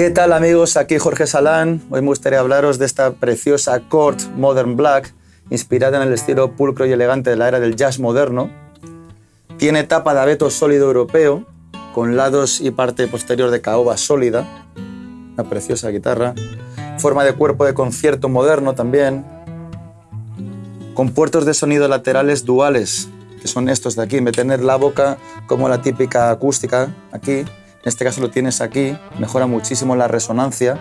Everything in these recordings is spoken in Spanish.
¿Qué tal amigos? Aquí Jorge Salán. Hoy me gustaría hablaros de esta preciosa Court Modern Black, inspirada en el estilo pulcro y elegante de la era del jazz moderno. Tiene tapa de abeto sólido europeo, con lados y parte posterior de caoba sólida. Una preciosa guitarra. Forma de cuerpo de concierto moderno también. Con puertos de sonido laterales duales, que son estos de aquí, en vez de tener la boca como la típica acústica aquí, en este caso lo tienes aquí, mejora muchísimo la resonancia.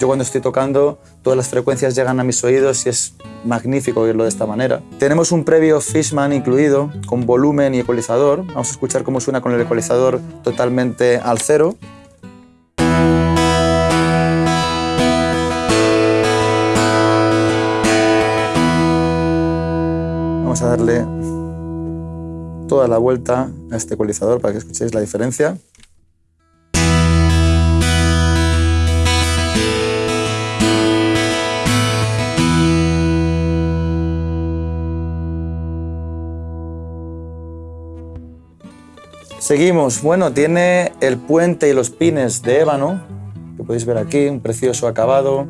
Yo cuando estoy tocando, todas las frecuencias llegan a mis oídos y es magnífico oírlo de esta manera. Tenemos un previo Fishman incluido, con volumen y ecualizador. Vamos a escuchar cómo suena con el ecualizador totalmente al cero. Vamos a darle toda la vuelta a este ecualizador para que escuchéis la diferencia. Seguimos. Bueno, tiene el puente y los pines de ébano, que podéis ver aquí, un precioso acabado.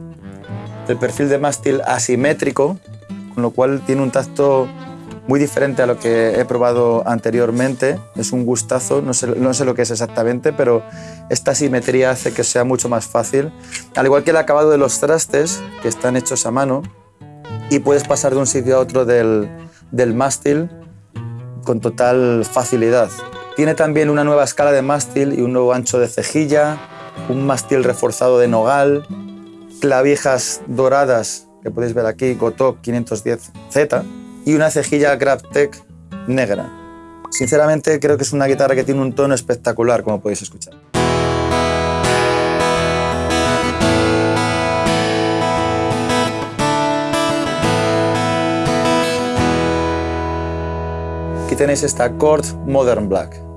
El perfil de mástil asimétrico, con lo cual tiene un tacto muy diferente a lo que he probado anteriormente. Es un gustazo, no sé, lo que es exactamente, pero esta simetría hace que sea mucho más fácil. Al igual que el acabado de los trastes, que están hechos a mano, y puedes pasar de un sitio a otro del, del mástil con total facilidad. Tiene también una nueva escala de mástil y un nuevo ancho de cejilla, un mástil reforzado de nogal, clavijas doradas que podéis ver aquí, Gotok 510Z, y una cejilla GrabTech negra. Sinceramente creo que es una guitarra que tiene un tono espectacular, como podéis escuchar. Aquí tenéis esta Chord Modern Black.